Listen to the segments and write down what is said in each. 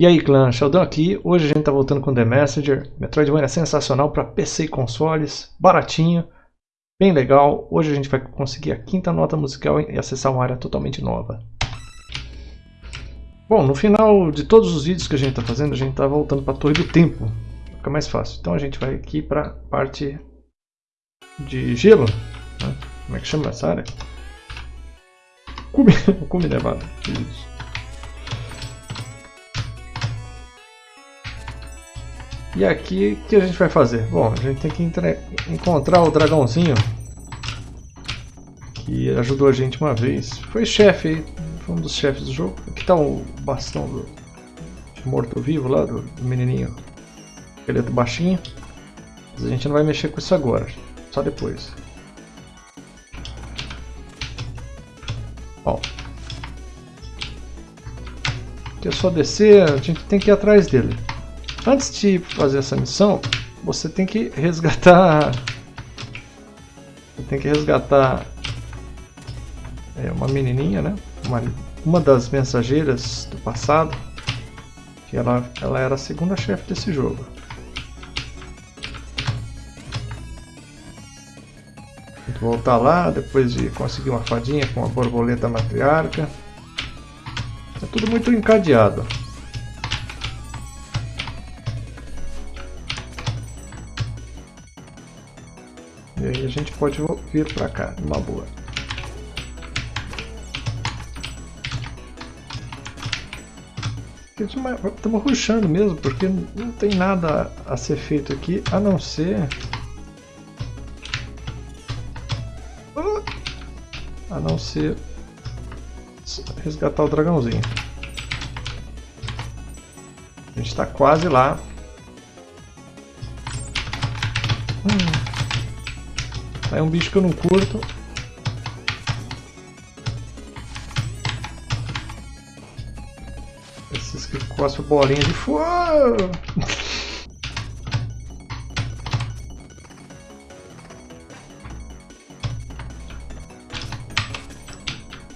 E aí clã, Sheldon aqui, hoje a gente tá voltando com The Messenger, Metroidvania sensacional para PC e consoles, baratinho, bem legal, hoje a gente vai conseguir a quinta nota musical e acessar uma área totalmente nova. Bom, no final de todos os vídeos que a gente tá fazendo, a gente tá voltando para a Torre do Tempo, fica mais fácil. Então a gente vai aqui para parte de gelo, né? como é que chama essa área? Cume, cume nevado, isso. E aqui, o que a gente vai fazer? Bom, a gente tem que encontrar o dragãozinho que ajudou a gente uma vez. Foi chefe foi um dos chefes do jogo. Aqui está o bastão do morto-vivo lá, do, do menininho esqueleto baixinho. Mas a gente não vai mexer com isso agora, só depois. Ó. Aqui é só descer, a gente tem que ir atrás dele. Antes de fazer essa missão, você tem que resgatar... Você tem que resgatar é, uma menininha, né? Uma, uma das mensageiras do passado. Que ela, ela era a segunda chefe desse jogo. voltar lá, depois de conseguir uma fadinha com a borboleta matriarca. É tudo muito encadeado. Aí a gente pode vir para cá, numa boa. Estamos ruxando mesmo, porque não tem nada a ser feito aqui, a não ser... A não ser resgatar o dragãozinho. A gente está quase lá. Hum. É um bicho que eu não curto. Esses que cospem bolinha de fogo.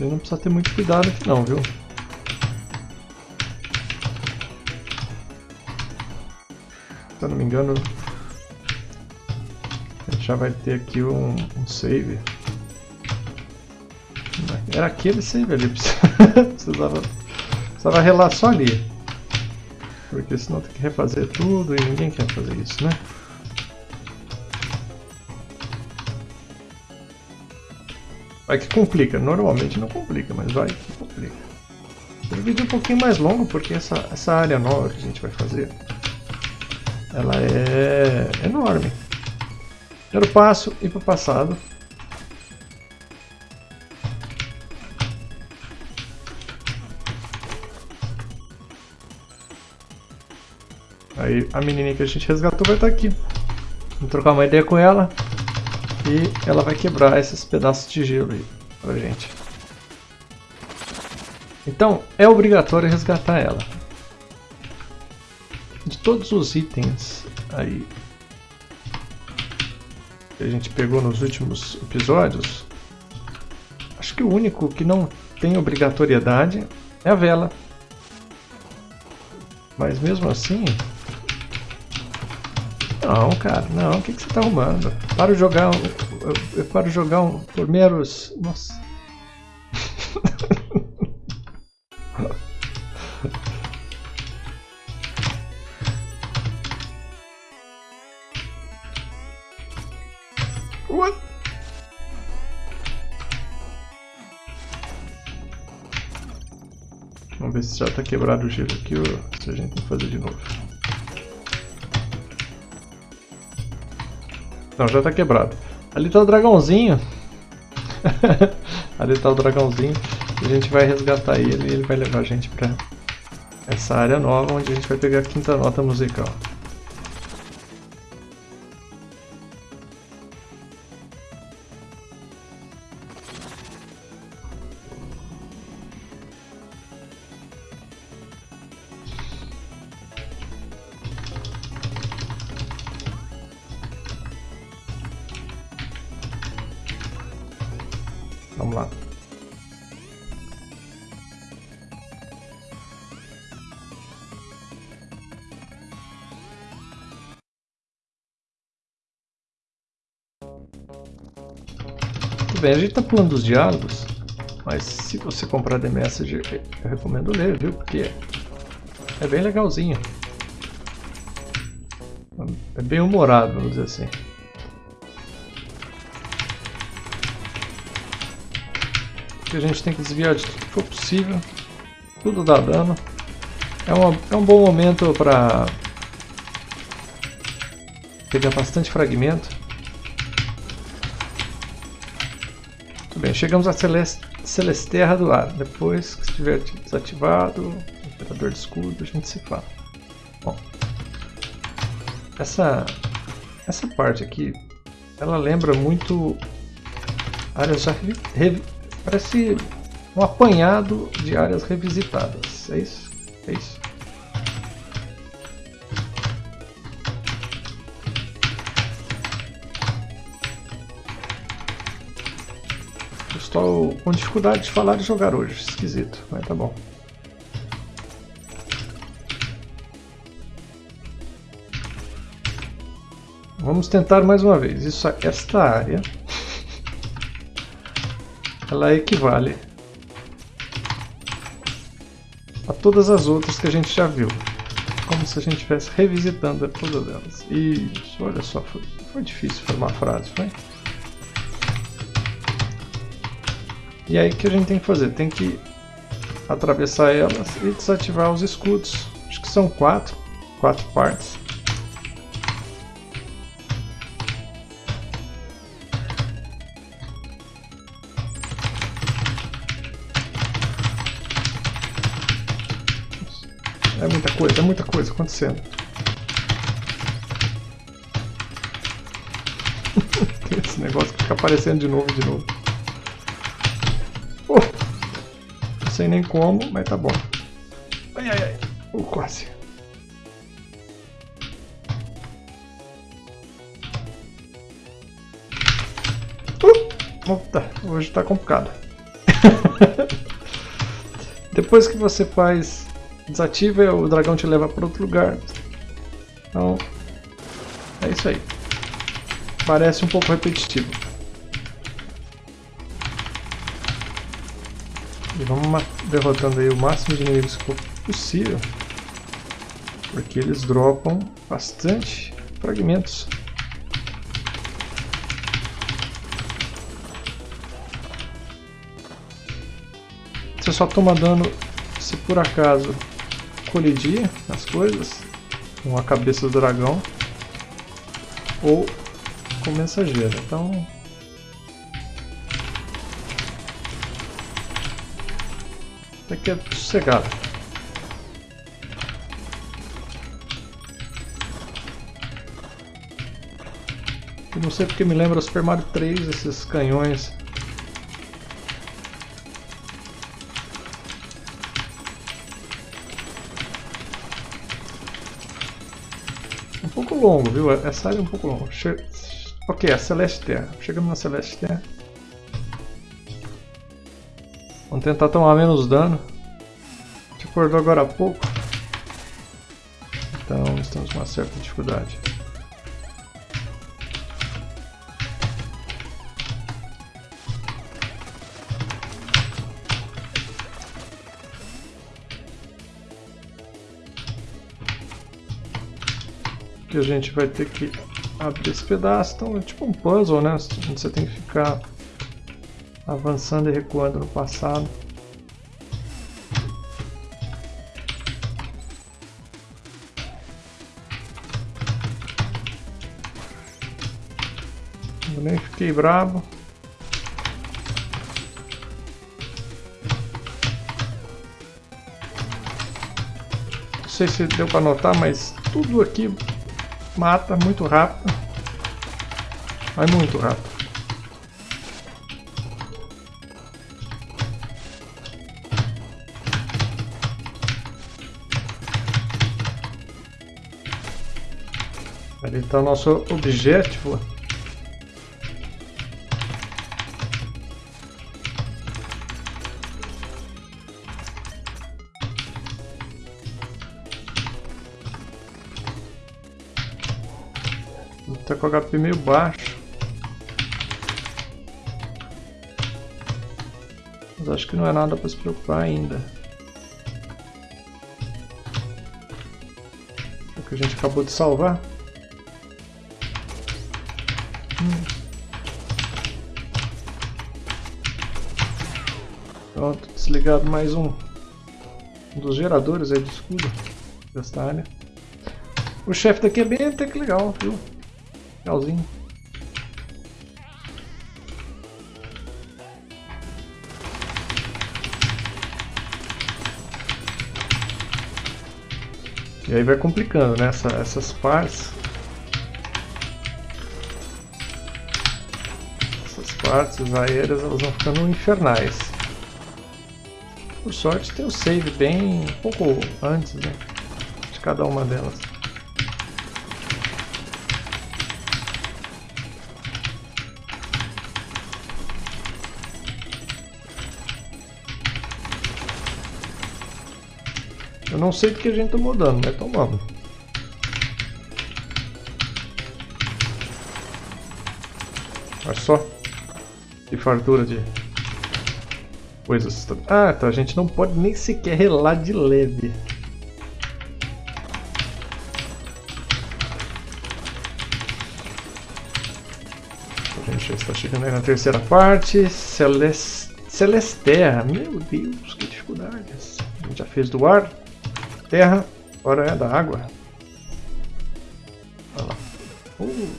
Ele não precisa ter muito cuidado aqui não, viu? Se eu não me engano, já vai ter aqui um, um save. Era aquele save ali, precisava, precisava relar só ali. Porque senão tem que refazer tudo e ninguém quer fazer isso, né? Vai que complica, normalmente não complica, mas vai que complica. O vídeo é um pouquinho mais longo porque essa, essa área nova que a gente vai fazer, ela é enorme. Primeiro passo, ir para o passado. Aí a menininha que a gente resgatou vai estar tá aqui. Vamos trocar uma ideia com ela. E ela vai quebrar esses pedaços de gelo aí pra gente. Então, é obrigatório resgatar ela. De todos os itens aí que a gente pegou nos últimos episódios, acho que o único que não tem obrigatoriedade é a vela. Mas mesmo assim... Não, cara, não, o que, que você está arrumando? Para jogar um, eu, eu paro jogar um por meros... Nossa... Vamos ver se já está quebrado o gelo aqui ou se a gente tem que fazer de novo. Não, já está quebrado. Ali está o dragãozinho. Ali está o dragãozinho. A gente vai resgatar ele e ele vai levar a gente para essa área nova onde a gente vai pegar a quinta nota musical. Vamos lá. Muito bem, a gente está pulando os diálogos, mas se você comprar The Message, eu recomendo ler, viu? Porque é bem legalzinho. É bem humorado, vamos dizer assim. Que a gente tem que desviar de tudo que for possível. Tudo dá dano. É, uma, é um bom momento para pegar bastante fragmento. Muito bem, chegamos a Celeste, Celesteira do Ar. Depois que estiver desativado, Imperador de Escudo, a gente se fala. Bom, essa, essa parte aqui, ela lembra muito áreas já Parece um apanhado de áreas revisitadas. É isso? É isso. Estou com dificuldade de falar e jogar hoje. Esquisito, mas tá bom. Vamos tentar mais uma vez. Isso, esta área ela equivale a todas as outras que a gente já viu. Como se a gente estivesse revisitando todas elas. Isso, olha só, foi, foi difícil formar frase, foi? E aí o que a gente tem que fazer? Tem que atravessar elas e desativar os escudos. Acho que são quatro, quatro partes. É muita coisa, é muita coisa acontecendo. Esse negócio que fica aparecendo de novo de novo. Oh, não sei nem como, mas tá bom. Ai, ai, ai. Oh, quase. Uh, tá, hoje tá complicado. Depois que você faz desativa o dragão te leva para outro lugar. Então, é isso aí. Parece um pouco repetitivo. E vamos derrotando aí o máximo de inimigos possível. Porque eles dropam bastante fragmentos. Você só toma dano se por acaso colidir nas coisas com a cabeça do dragão ou com o mensageiro. Então até que é sossegado. Eu não sei porque me lembra Super Mario 3, esses canhões longo, viu? Essa área é um pouco longa. Che... Ok, a Celeste Terra. Chegamos na Celeste Terra. Vamos tentar tomar menos dano. A gente acordou agora há pouco. Então estamos com uma certa dificuldade. Que a gente vai ter que abrir esse pedaço. Então é tipo um puzzle, né? Você tem que ficar avançando e recuando no passado. Eu nem fiquei bravo. Não sei se deu para notar, mas tudo aqui mata muito rápido. Vai muito rápido. Ali está o nosso objetivo. Com HP meio baixo. acho que não é nada para se preocupar ainda. O que a gente acabou de salvar. Pronto, desligado mais um, um dos geradores aí de escudo desta área. O chefe daqui é bem até que legal, viu? Legalzinho. E aí vai complicando, né? Essa, essas partes. Essas partes aéreas elas vão ficando infernais. Por sorte tem o save bem um pouco antes né, de cada uma delas. Eu não sei do que a gente tomou dano, mas tomamos. Olha só. Que fartura de coisas. Ah, então a gente não pode nem sequer relar de leve. A gente está chegando aí na terceira parte. Celeste... Celesteia. Meu Deus, que dificuldades. A gente já fez do ar terra, agora é da água. Lá. Uh.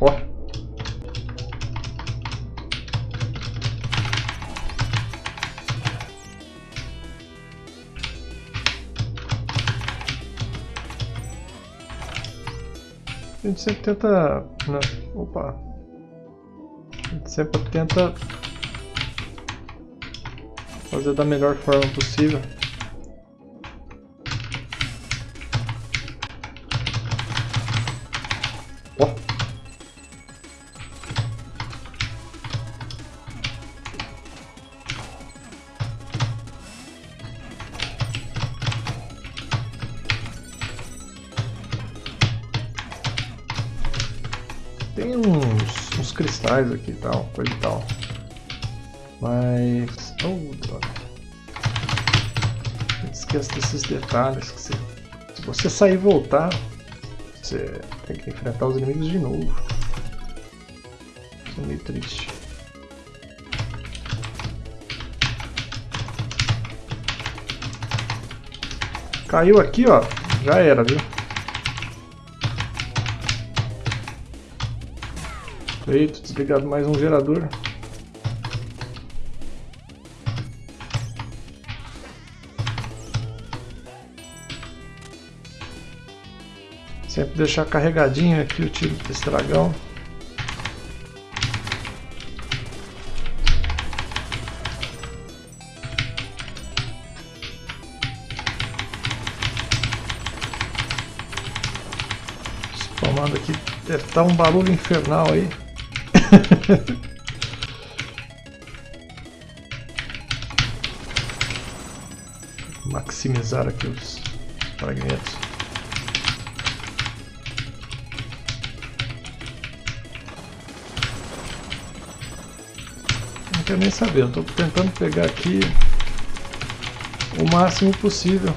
Ó. A gente sempre tenta... Né? Opa! A gente sempre tenta fazer da melhor forma possível. Cristais aqui e tal, coisa e tal. Mas... Oh, droga. Esqueça desses detalhes que você... Se você sair e voltar, você tem que enfrentar os inimigos de novo. Isso é meio triste. Caiu aqui, ó. Já era, viu? Desligado mais um gerador. Sempre deixar carregadinho aqui o tiro desse dragão. Tomando aqui, deve estar um barulho infernal aí. Maximizar aqui os fragmentos. Não quero nem saber, estou tentando pegar aqui o máximo possível.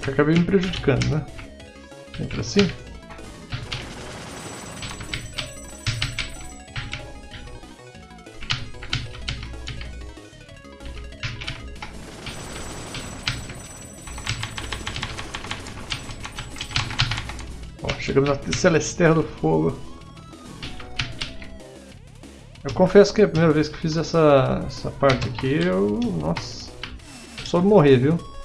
Que acabei me prejudicando, né? Entra assim. Ó, chegamos na Celesteira do Fogo. Eu confesso que é a primeira vez que fiz essa, essa parte aqui, eu... Nossa... Só morrer, viu?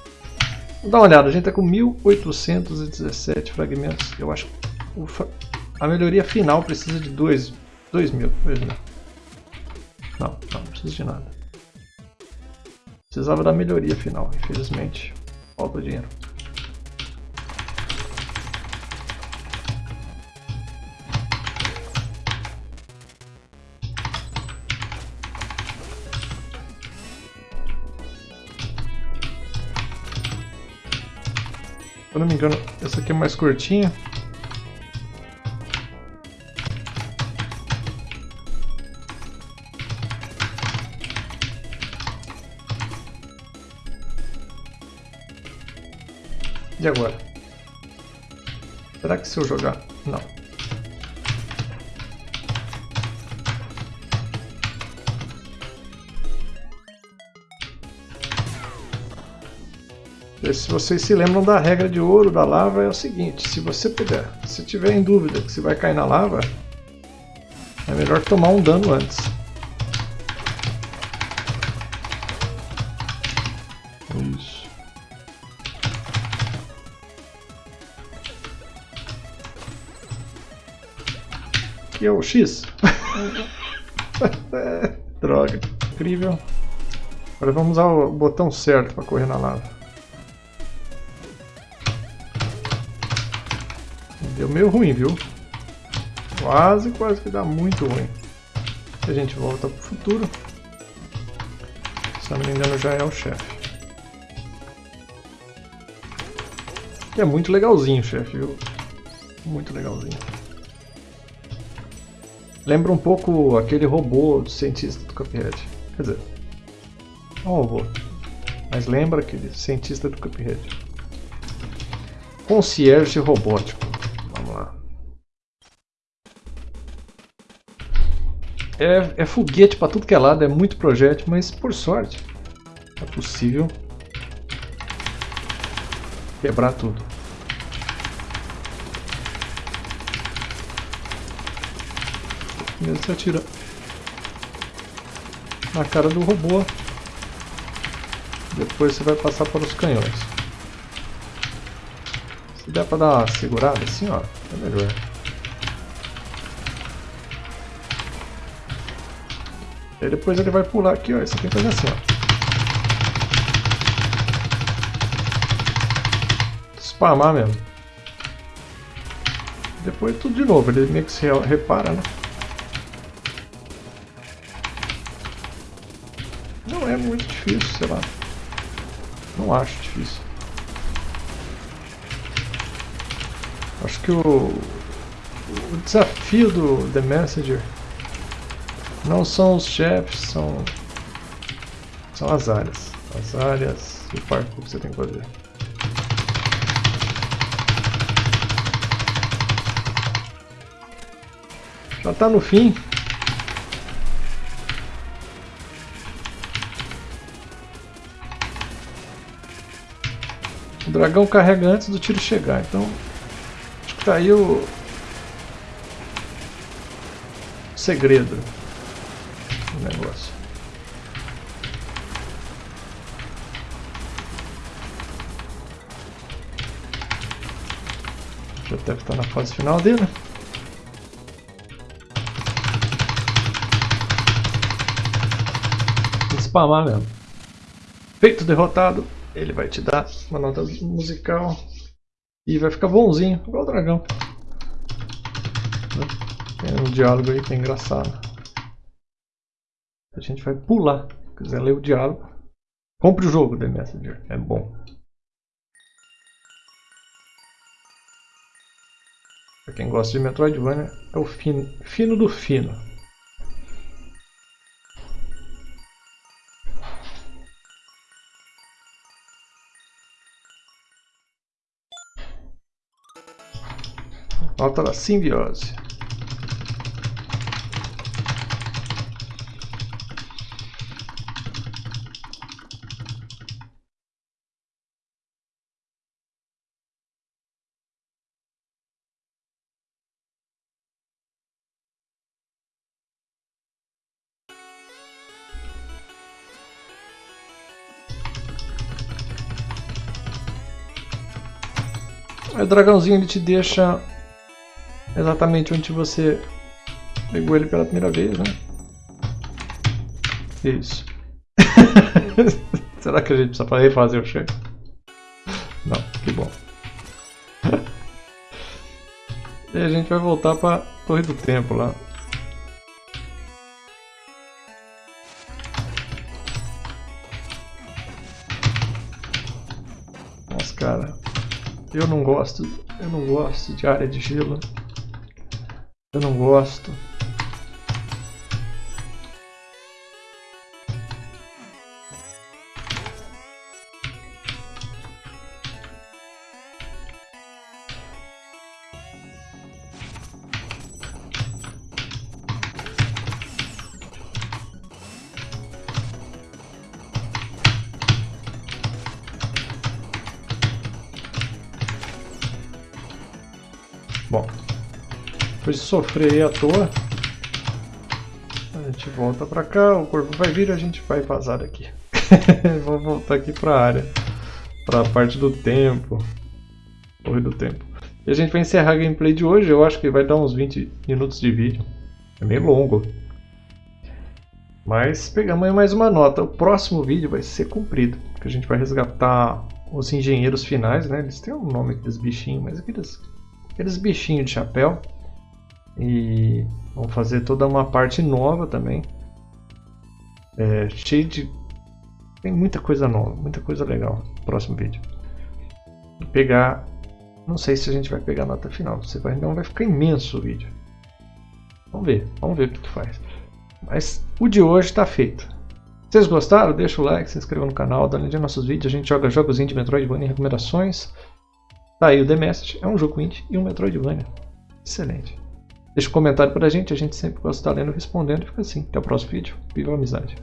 Dar uma olhada, a gente está com 1817 fragmentos. Eu acho que a melhoria final precisa de 2 mil. Não, não, não precisa de nada. Precisava da melhoria final, infelizmente. Falta dinheiro. Eu não me engano, essa aqui é mais curtinha. E agora? Será que se eu jogar... Não. Se vocês se lembram da regra de ouro da lava, é o seguinte, se você puder, se tiver em dúvida que você vai cair na lava, é melhor tomar um dano antes. Isso. Aqui é o X. Droga, incrível. Agora vamos usar o botão certo para correr na lava. Deu meio ruim, viu? Quase, quase que dá muito ruim. A gente volta pro futuro. Se não me engano já é o chefe. É muito legalzinho, chefe, viu? Muito legalzinho. Lembra um pouco aquele robô do cientista do Cuphead. Quer dizer, não um robô. Mas lembra aquele cientista do Cuphead. Concierge robótico. É, é foguete para tudo que é lado, é muito projétil, mas por sorte é possível quebrar tudo. Primeiro você atira na cara do robô, depois você vai passar para os canhões. Se der para dar uma segurada assim, ó, é melhor. Aí depois ele vai pular aqui, ó. Isso aqui faz assim, ó. Spamar mesmo. Depois tudo de novo, ele meio que se repara, né? Não é muito difícil, sei lá. Não acho difícil. Acho que o, o desafio do The Messenger não são os chefes, são, são as áreas. As áreas e o parkour que você tem que fazer. Já está no fim. O dragão carrega antes do tiro chegar, então acho que tá aí o segredo Já deve estar na fase final dele. Spamar mesmo. Feito derrotado, ele vai te dar uma nota musical e vai ficar bonzinho, igual o dragão. Tem um diálogo aí que é engraçado. A gente vai pular. Se quiser ler o diálogo, compre o jogo The Messenger. É bom. Pra quem gosta de Metroidvania, é o fino, fino do fino. Falta da simbiose. Dragãozinho ele te deixa exatamente onde você pegou ele pela primeira vez, né? Isso. Será que a gente precisa refazer o chefe? Não, que bom. e a gente vai voltar para Torre do Tempo lá. Eu não gosto, eu não gosto de área de gelo. Eu não gosto. Depois de sofrer à toa, a gente volta pra cá, o corpo vai vir e a gente vai vazar daqui. Vou voltar aqui pra área, pra parte do tempo, torre do tempo. E a gente vai encerrar a gameplay de hoje, eu acho que vai dar uns 20 minutos de vídeo. É meio longo. Mas pegamos mais uma nota. O próximo vídeo vai ser comprido, porque a gente vai resgatar os engenheiros finais, né? Eles têm um nome aqueles bichinhos, mas aqueles aqueles bichinhos de chapéu. E vamos fazer toda uma parte nova também. É, cheio de. Tem muita coisa nova, muita coisa legal próximo vídeo. Vou pegar. Não sei se a gente vai pegar a nota final. Você vai, não vai ficar imenso o vídeo. Vamos ver, vamos ver o que, faz. Mas o de hoje está feito. Vocês gostaram? Deixa o like, se inscreva no canal, dá uma nossos vídeos. A gente joga jogos de Metroidvania e recomendações. Tá aí o The Message, é um jogo indie e um Metroidvania. Excelente. Deixa um comentário pra gente, a gente sempre gosta de estar lendo e respondendo. Fica assim, até o próximo vídeo. Viva a amizade!